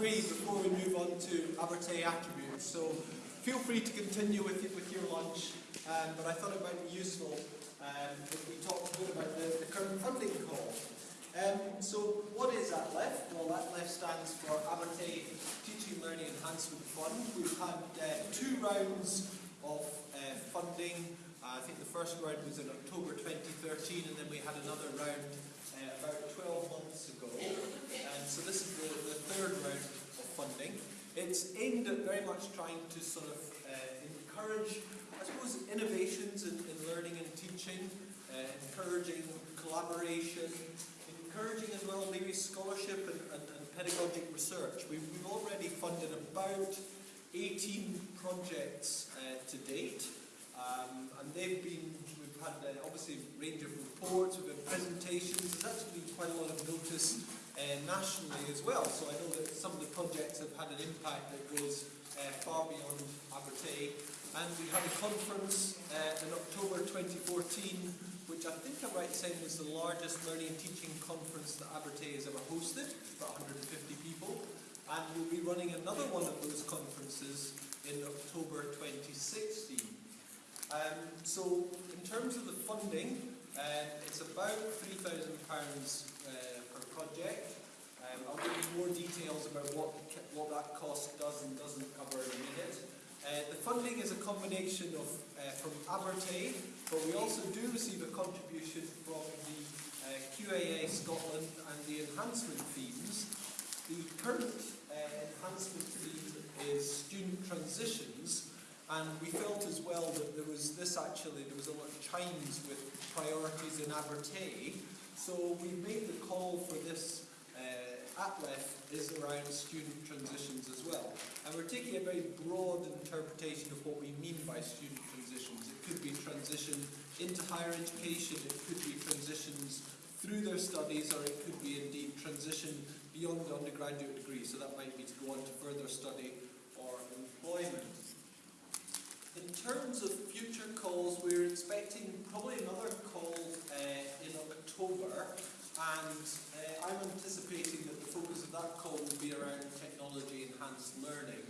before we move on to Abertay attributes. So feel free to continue with, with your lunch, um, but I thought it might be useful um, if we talk a bit about the, the current funding call. Um, so what is ATLEF? Well, ATLEF stands for Abertay Teaching Learning Enhancement Fund. We've had uh, two rounds of uh, funding. Uh, I think the first round was in October 2013, and then we had another round uh, about 12 months ago. And so this is the, the third round of funding. It's aimed at very much trying to sort of uh, encourage, I suppose, innovations in, in learning and teaching, uh, encouraging collaboration, encouraging as well maybe scholarship and, and, and pedagogic research. We've, we've already funded about 18 projects uh, to date, um, and they've been, we've had uh, obviously a range of reports, we've had presentations, there's actually been quite a lot of notice uh, nationally as well. So I know that some of the projects have had an impact that goes uh, far beyond Abertay. And we had a conference uh, in October 2014, which I think I'm right in saying was the largest learning and teaching conference that Abertay has ever hosted, about 150 people. And we'll be running another one of those conferences in October 2016. Um, so in terms of the funding, uh, it's about £3,000 uh, per project. Um, I'll give you more details about what, what that cost does and doesn't cover in a minute. Uh, the funding is a combination of uh, from Abertay, but we also do receive a contribution from the uh, QAA Scotland and the enhancement themes. The current uh, enhancement theme is student transitions, and we felt as well that there was this actually, there was a lot of chimes with priorities in Abertay, so we made the call for this uh, ATLEF is around student transitions as well. And we're taking a very broad interpretation of what we mean by student transitions. It could be transition into higher education, it could be transitions through their studies, or it could be indeed transition beyond the undergraduate degree. So that might be to go on to further study or employment. In terms of future calls, we're expecting probably another call uh, in October and uh, I'm anticipating that the focus of that call will be around technology enhanced learning.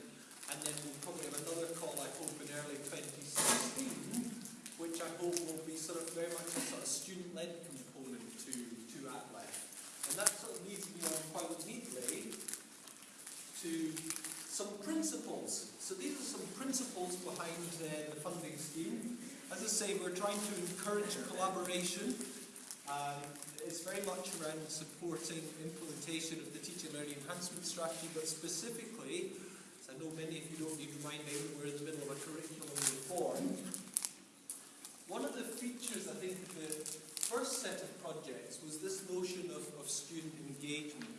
And then we'll probably have another call, I hope, in early 2016, which I hope will be sort of very much a sort of student-led component to, to ATLEF. And that sort of leads me on quite neatly to some principles. So these are some principles behind uh, the funding scheme. As I say, we're trying to encourage collaboration. Um, it's very much around supporting implementation of the teaching learning enhancement strategy, but specifically, as I know many of you don't need reminding, we're in the middle of a curriculum reform. One of the features, I think, the first set of projects was this notion of, of student engagement.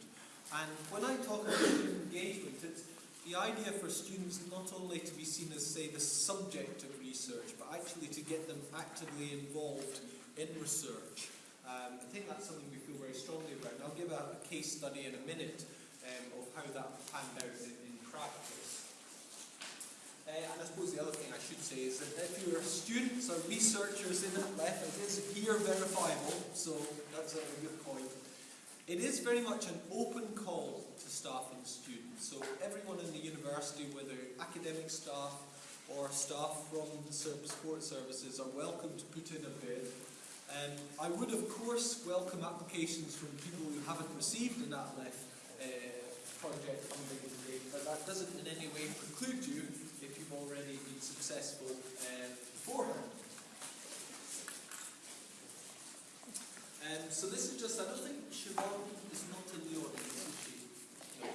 And when I talk about student engagement, it's the idea for students not only to be seen as, say, the subject of research, but actually to get them actively involved in research. Um, I think that's something we feel very strongly about. And I'll give a, a case study in a minute um, of how that panned out in, in practice. Uh, and I suppose the other thing I should say is that if you're students or researchers in ATLEF, it is here verifiable, so that's a good point. It is very much an open call to staff and students. So everyone in the university, whether academic staff or staff from the support services, are welcome to put in a bid um, I would, of course, welcome applications from people who haven't received an ATLEF uh, project funding today, but that doesn't in any way preclude you if you've already been successful uh, beforehand. Um, so this is just, I don't think Siobhan is not in the audience, is she? No.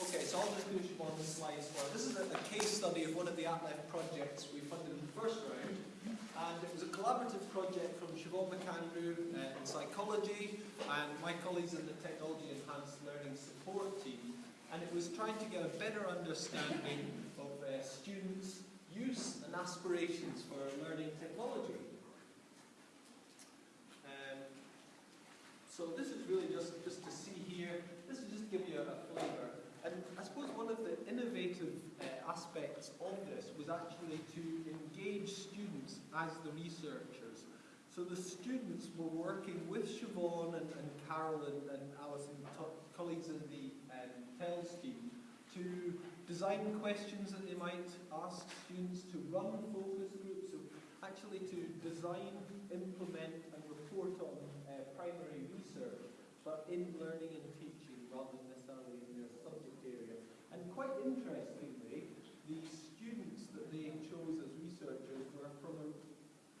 Okay, so I'll just do Siobhan the slides for This is a, a, case study of one of the ATLEF projects we funded in the first round. And it was a collaborative project from Siobhan McAndrew uh, in psychology and my colleagues in the Technology Enhanced Learning Support team. And it was trying to get a better understanding of uh, students' use and aspirations for learning technology. So this is really just, just to see here, this is just to give you a, a flavour. And I suppose one of the innovative uh, aspects of this was actually to engage students as the researchers. So the students were working with Siobhan and, and Carol and, and Alison, colleagues in the um, TEL scheme to design questions that they might ask students, to run actually to design, implement and report on uh, primary research, but in learning and teaching rather than necessarily in their subject area. And quite interestingly, the students that they chose as researchers were from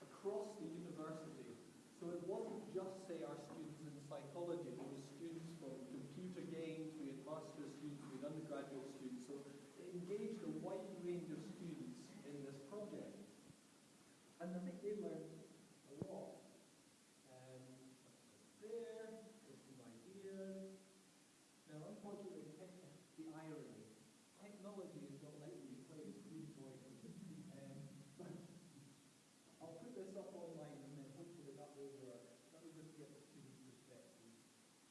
across the university. So it wasn't just, say, our students in psychology, there were students from computer games, we had master's students, we had undergraduate students, so it engaged a wide range of students in this project. And I think they learned a lot. Um, there, there's some ideas. Now, unfortunately, tech, the irony, technology is not letting you play screen voice. Um, but I'll put this up online and then hopefully that will work. That will just get the students' perspective.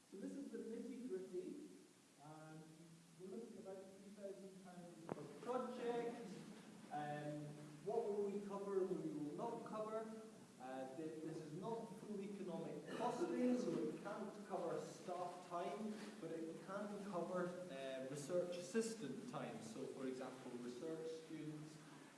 So this is the nitty gritty. Um, we're looking at about £3,000 per project. Um, what will we cover, what we will not cover? Uh, thi- this is not full economic costing, so it can't cover staff time, but it can cover uh, research assistant time. So, for example, research students.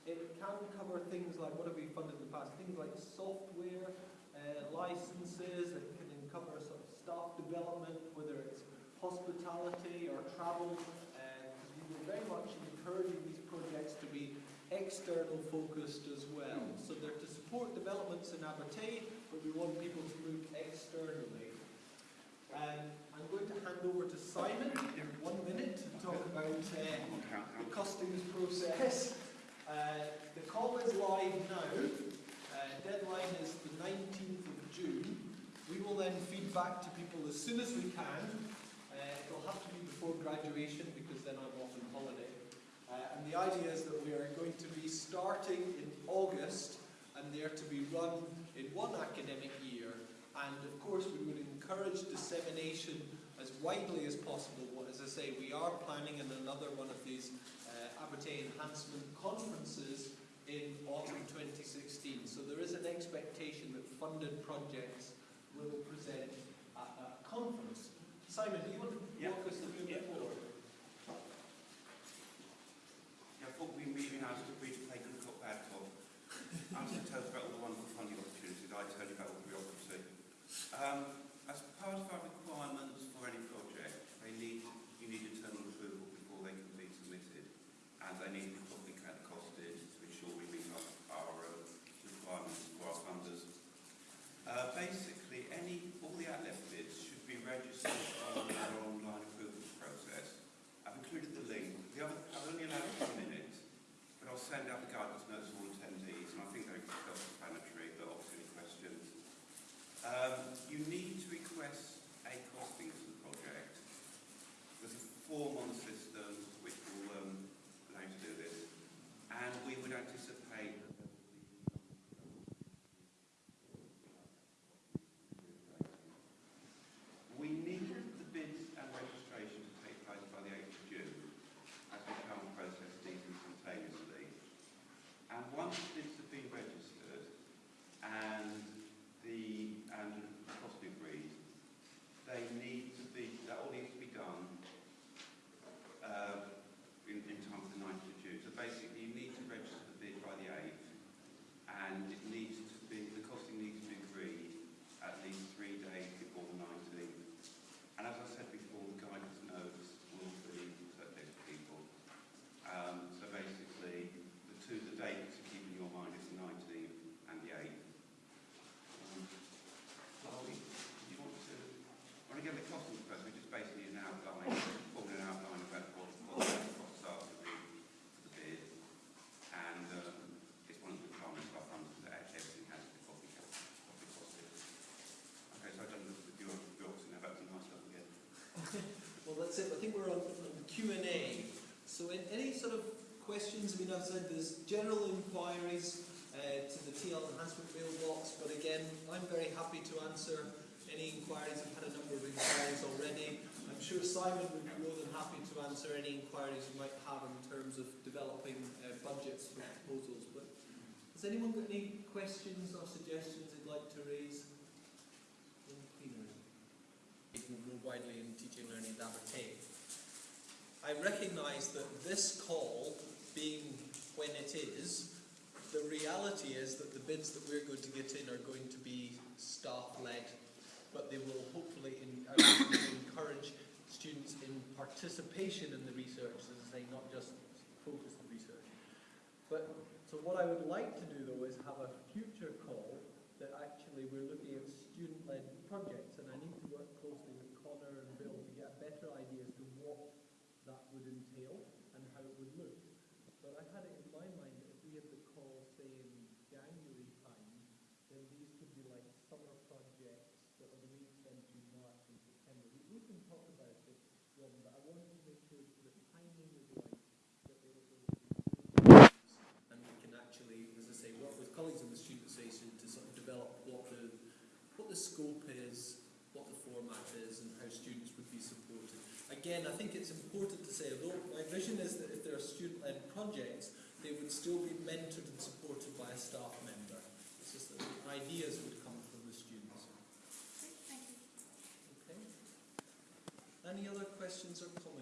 It can cover things like what have we funded in the past? Things like software, uh, licenses. It can cover sort of staff development, whether it's hospitality or travel. Because we were very much encouraging these projects to be external focused as well. So they're to support developments in Abertay, but we want people to move externally. Um, I'm going to hand over to Simon in one minute to talk about uh, the costings process. Uh, the call is live now. Uh, deadline is the 19th of June. We will then feed back to people as soon as we can. Uh, it'll have to be before graduation because then I'm off on holiday. Uh, and the idea is that we are going to be starting in August and they're to be run in one academic year. And of course, we would encourage dissemination as widely as possible. As I say, we are planning in another one of these uh, Abertay Enhancement Conferences in autumn 2016. So there is an expectation that funded projects will present at that conference. Simon, do you want to walk us through a bit Yeah. more? I thought we were really nice to agree to play good cop, bad cop. I was to tell us about all the wonderful funding opportunities. I tell you about all the bureaucracy. Um, as part of our requirements for any project, they need, you need internal approval before they can be submitted. And they need to be properly ca- costed to ensure we meet our, our uh, requirements for our funders. Uh, basically, any, all the ATLEF bids should be registered on our online approvals process. I've included the link. The other, I've only allowed two minutes, but I'll send out the guidance notes to all attendees, and I think they're self-explanatory, but obviously any questions. Um, you need to request a costing for the project. There's a form on the system which will um, allow you to do this, and we would anticipate that there will be We need the bids and registration to take place by the 8th of June, as we can't process these instantaneously. And once bids have been registered and the and the cost agreed, they need to be that all needs to be done uh, in, in time for the 9th of June. So basically, you need to register the bid by the 8th, and it needs to be the costing needs to be agreed at least three days before the 19th. And as I said before, the guidance notes will be circulated to people. Um, so basically, the two the dates to keep in your mind is the 19th and the 8th. Um, Chloe, do you want to? Want to get the costing first? We just basically an outline, forming an outline about what, what the costs are for the, for the bid. And um, it's one of the requirements of our funds that everything has to be properly properly costed. Okay, so I've done the, the bureau- bureaucracy now, back to my stuff again. That's it. I think we're on Q and A. So, in any sort of questions? I mean, I've said there's general inquiries uh, to the TL enhancement mailbox, but again, I'm very happy to answer any inquiries. I've had a number of inquiries already. I'm sure Simon would be more than happy to answer any inquiries you might have in terms of developing uh, budgets for proposals. But has anyone got any questions or suggestions they'd like to raise More widely in teaching learning at Abertay. I recognise that this call, being when it is, the reality is that the bids that we're going to get in are going to be staff-led, but they will hopefully in, will uh, encourage students in participation in the research, as I say, not just focus on research. But, so what I would like to do though is have a future call that actually we're looking at student-led projects, and I need to work closely with Connor and Bill to get a better idea as to what that would entail and how it would look. But I had it in my mind that if we had the call, say, in January time, then these could be like summer projects that are weeks then through March and September. We, we can talk about it, Robin, but I wanted to make sure that the timing was right, that they were going to and we can actually, as I say, work with colleagues in the student association to sort of develop what the, what the scope is, what the format is, and how students be supported. Again, I think it's important to say, although my vision is that if there are student-led projects, they would still be mentored and supported by a staff member. It's just that the ideas would come from the students. Thank you. Okay? Any other questions or comments?